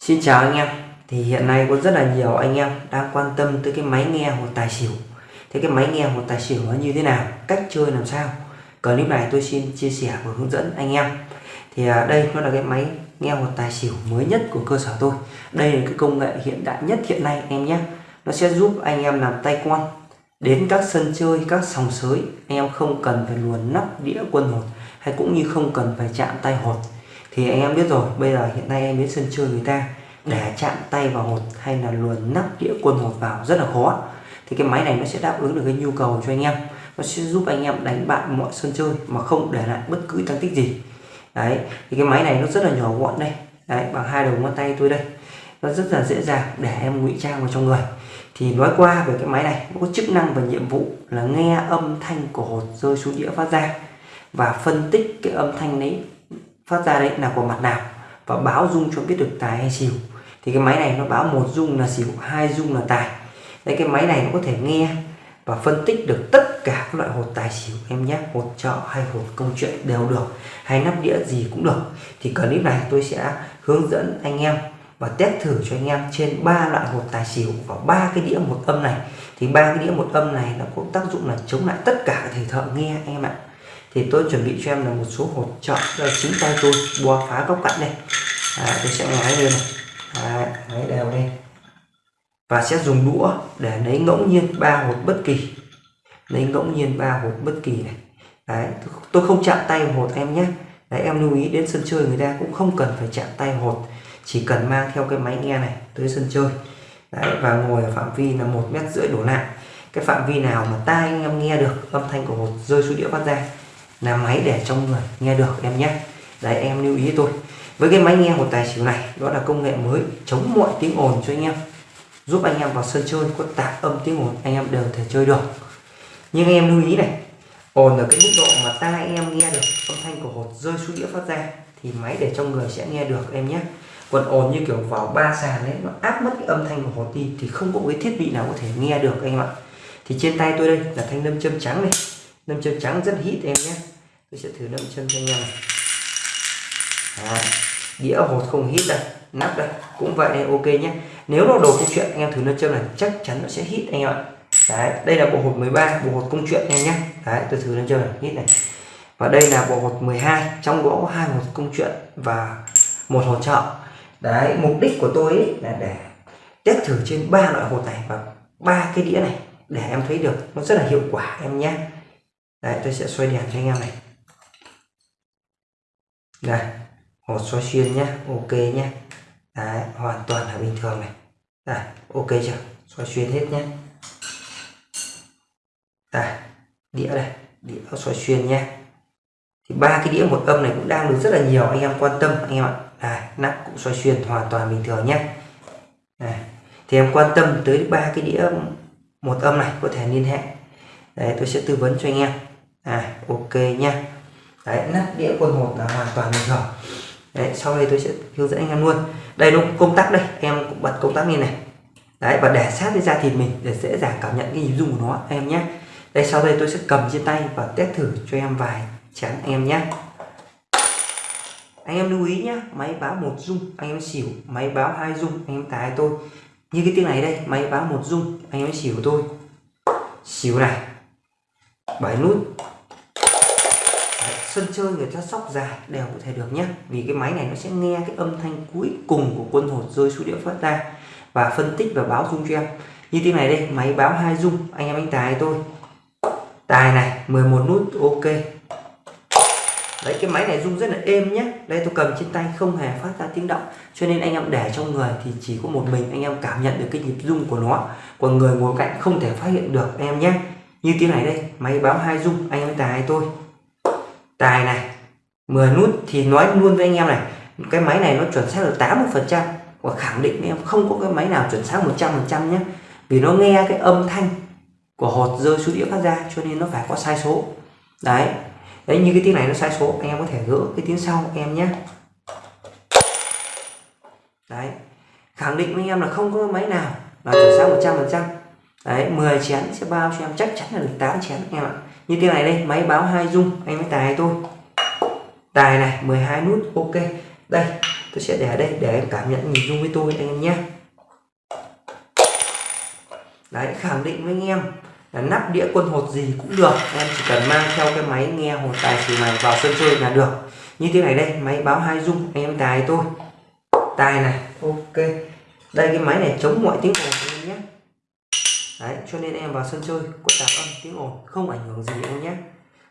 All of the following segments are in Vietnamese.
Xin chào anh em. Thì hiện nay có rất là nhiều anh em đang quan tâm tới cái máy nghe hột tài xỉu. Thế cái máy nghe hột tài xỉu nó như thế nào? Cách chơi làm sao? Clip này tôi xin chia sẻ và hướng dẫn anh em. Thì à, đây nó là cái máy nghe hột tài xỉu mới nhất của cơ sở tôi. Đây là cái công nghệ hiện đại nhất hiện nay, em nhé. Nó sẽ giúp anh em làm tay quan đến các sân chơi, các sòng sới. Anh em không cần phải luồn nắp đĩa quân hột hay cũng như không cần phải chạm tay hột thì anh em biết rồi, bây giờ hiện nay em đến sân chơi người ta để chạm tay vào hột hay là luồn nắp đĩa quân hột vào rất là khó. Thì cái máy này nó sẽ đáp ứng được cái nhu cầu cho anh em. Nó sẽ giúp anh em đánh bại mọi sân chơi mà không để lại bất cứ tăng tích gì. Đấy, thì cái máy này nó rất là nhỏ gọn đây. Đấy, bằng hai đầu ngón tay tôi đây. Nó rất là dễ dàng để em ngụy trang vào trong người. Thì nói qua về cái máy này, nó có chức năng và nhiệm vụ là nghe âm thanh của hột rơi xuống đĩa phát ra và phân tích cái âm thanh đấy phát ra đấy là của mặt nào và báo dung cho biết được tài hay xỉu. Thì cái máy này nó báo một dung là xỉu, hai dung là tài. Đấy, cái máy này nó có thể nghe và phân tích được tất cả các loại hột tài xỉu em nhé. Hột trọ hay hột công chuyện đều được, hay nắp đĩa gì cũng được. Thì clip này tôi sẽ hướng dẫn anh em và test thử cho anh em trên ba loại hột tài xỉu và ba cái đĩa một âm này. Thì ba cái đĩa một âm này nó có tác dụng là chống lại tất cả thầy thợ nghe anh em ạ thì tôi chuẩn bị cho em là một số hột trợ là chính tay tôi. Bùa phá góc cạnh đây. À, tôi sẽ ngoái lên này. À, ngoái đều lên. Và sẽ dùng đũa để lấy ngẫu nhiên ba hột bất kỳ. Lấy ngẫu nhiên ba hột bất kỳ này. Đấy tôi không chạm tay vào hột em nhé. Đấy em lưu ý đến sân chơi người ta cũng không cần phải chạm tay hột. Chỉ cần mang theo cái máy nghe này tới sân chơi. Đấy và ngồi ở phạm vi là một mét rưỡi đổ lại. Cái phạm vi nào mà tai anh em nghe được âm thanh của hột rơi xuống đĩa phát ra là máy để trong người, nghe được em nhé. Đấy, em lưu ý tôi. Với cái máy nghe của tài xỉu này, đó là công nghệ mới chống mọi tiếng ồn cho anh em, giúp anh em vào sân chơi có tạp âm tiếng ồn, anh em đều thể chơi được. Nhưng anh em lưu ý này, ồn ở cái mức độ mà tai em nghe được, âm thanh của hột rơi xuống đĩa phát ra, thì máy để trong người sẽ nghe được em nhé. Còn ồn như kiểu vào ba sàn đấy nó áp mất cái âm thanh của hột đi, thì không có cái thiết bị nào có thể nghe được anh em ạ. Thì trên tay tôi đây là thanh nâm châm trắng này. Nâm châm trắng rất hít em nhé tôi sẽ thử đâm chân cho anh em à, này đĩa hột không hít đây nắp đây cũng vậy đây ok nhé. Nếu nó đồ công chuyện anh em thử nâm châm này chắc chắn nó sẽ hít anh em ạ. Đấy, đây là bộ hột 13 bộ hột công chuyện anh em nhé. Đấy, tôi thử nâm châm này, hít này. Và đây là bộ hột 12 trong đó có hai hột công chuyện và một hột trợ đấy, mục đích của tôi ấy là để test thử trên ba loại hột này và ba cái đĩa này để em thấy được nó rất là hiệu quả em nhé. Đấy, tôi sẽ xoay đèn cho anh em này đây hột xoay xuyên nhé, ok nhé. Đấy, hoàn toàn là bình thường này. Đây, ok chưa? Xoay xuyên hết nhé. Đây, đĩa đây, đĩa xoay xuyên nhé. Thì ba cái đĩa một âm này cũng đang được rất là nhiều, anh em quan tâm, anh em ạ. Đây, nắp cũng xoay xuyên hoàn toàn bình thường nhé. Đây. thì em quan tâm tới ba cái đĩa một âm này, có thể liên hệ. Đấy, tôi sẽ tư vấn cho anh em. À ok nhé đấy, nắp đĩa quân hột là hoàn toàn bình thường đấy, sau đây tôi sẽ hướng dẫn anh em luôn. Đây nó công tắc đây, em cũng bật công tắc lên này. Đấy, và để sát với da thịt mình để dễ dàng cảm nhận cái nhịp rung của nó, em nhé. Đây, sau đây tôi sẽ cầm trên tay và test thử cho em vài chén anh em nhé. Anh em lưu ý nhé, máy báo một rung, anh em xỉu, máy báo hai rung, anh em tài tôi. Như cái tiếng này đây, máy báo một rung, anh em xỉu tôi. Xỉu này, bảy nút sân chơi người ta sóc dài đều có thể được nhé vì cái máy này nó sẽ nghe cái âm thanh cuối cùng của quân hột rơi xuống đĩa phát ra và phân tích và báo dung cho em. Như thế này đây, máy báo hai dung, anh em anh tài tôi tài này 11 nút, ok. Đấy, cái máy này rung rất là êm nhé đây, tôi cầm trên tay, không hề phát ra tiếng động. Cho nên anh em để trong người thì chỉ có một mình anh em cảm nhận được cái nhịp rung của nó. Còn người ngồi cạnh không thể phát hiện được em nhé như tiếng này đây, máy báo hai rung anh em tài tôi tài này 10 nút thì nói luôn với anh em này, cái máy này nó chuẩn xác được 80 phần trăm. Và khẳng định em, không có cái máy nào chuẩn xác 100 phần trăm nhé vì nó nghe cái âm thanh của hột rơi xuống đĩa phát ra, cho nên nó phải có sai số. Đấy. Đấy, như cái tiếng này nó sai số, anh em có thể gỡ cái tiếng sau em nhé đấy. Khẳng định với anh em là không có máy nào là chuẩn xác 100 phần trăm đấy 10 chén sẽ bao cho em, chắc chắn là được 8 chén, em ạ. Như thế này đây, máy báo hai dung anh mới tài tôi tài này 12 nút, ok. Đây, tôi sẽ để ở đây để em cảm nhận nhìn dung với tôi, anh em nhé. Đấy, khẳng định với anh em là nắp đĩa quân hột gì cũng được, em chỉ cần mang theo cái máy nghe hột tài xỉu này vào sân chơi là được. Như thế này đây, máy báo hai dung anh em tài tôi tài này, ok. Đây, cái máy này chống mọi tiếng ồn anh em nhé đấy cho nên em vào sân chơi có tạp âm tiếng ồn không ảnh hưởng gì đâu em nhé.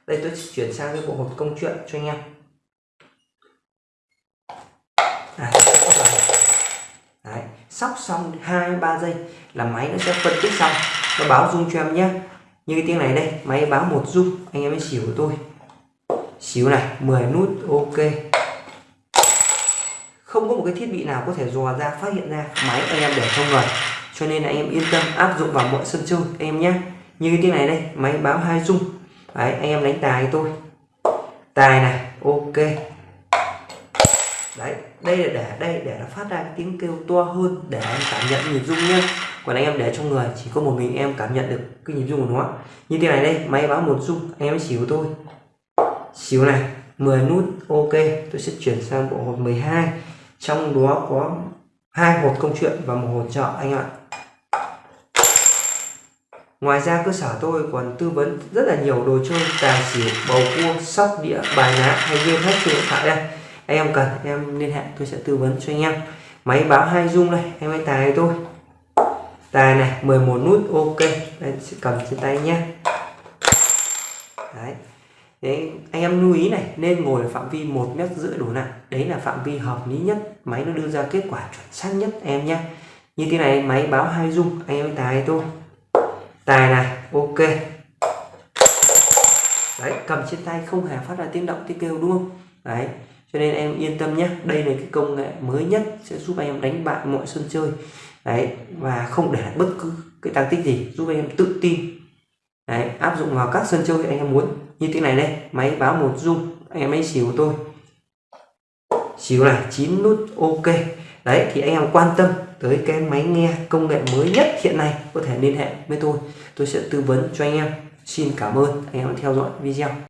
Đây tôi chuyển sang cái bộ hột công chuyện cho anh em. Đấy, đấy sóc xong hai ba giây là máy nó sẽ phân tích xong. Nó báo rung cho em nhé. Như cái tiếng này đây máy báo một rung anh em mới xỉu của tôi. Xíu này 10 nút ok. Không có một cái thiết bị nào có thể dò ra phát hiện ra máy anh em để trong người cho nên là anh em yên tâm áp dụng vào mọi sân chơi anh em nhé như cái tiếng này đây, máy báo hai dung đấy, anh em đánh tài tôi. Tài này, ok. Đấy, đây là để, đây để nó phát ra cái tiếng kêu to hơn để em cảm nhận nhịp rung nhé còn anh em để trong người, chỉ có một mình em cảm nhận được cái nhịp rung của nó. Như thế này đây, máy báo một rung, anh em xíu tôi. Xíu này 10 nút, ok. Tôi sẽ chuyển sang bộ hột 12 trong đó có hai hột công chuyện và một hột chợ anh ạ Ngoài ra cơ sở tôi còn tư vấn rất là nhiều đồ chơi tài xỉu, bầu cua, sóc đĩa, bài ná hay game hết trên điện thoại đây. Anh em cần em liên hệ tôi sẽ tư vấn cho anh em. Máy báo hai dung đây, em hãy tài tôi. Tài này 11 nút ok. Đây sẽ cầm trên tay nhé. Đấy. Đấy, anh em lưu ý này nên ngồi ở phạm vi một mét rưỡi đổ nặng đấy là phạm vi hợp lý nhất máy nó đưa ra kết quả chuẩn xác nhất em nhé. Như thế này máy báo hai dung anh em tài tôi tài này ok. Đấy cầm trên tay không hề phát ra tiếng động tiếng kêu đúng không? Đấy cho nên em yên tâm nhé. Đây là cái công nghệ mới nhất sẽ giúp anh em đánh bại mọi sân chơi. Đấy và không để bất cứ cái tăng tích gì giúp anh em tự tin. Đấy áp dụng vào các sân chơi anh em muốn như thế này đây, máy báo một dung anh em ấy xỉu tôi. Xỉu này 9 nút ok. Đấy, thì anh em quan tâm tới cái máy nghe công nghệ mới nhất hiện nay có thể liên hệ với tôi. Tôi sẽ tư vấn cho anh em. Xin cảm ơn, anh em theo dõi video.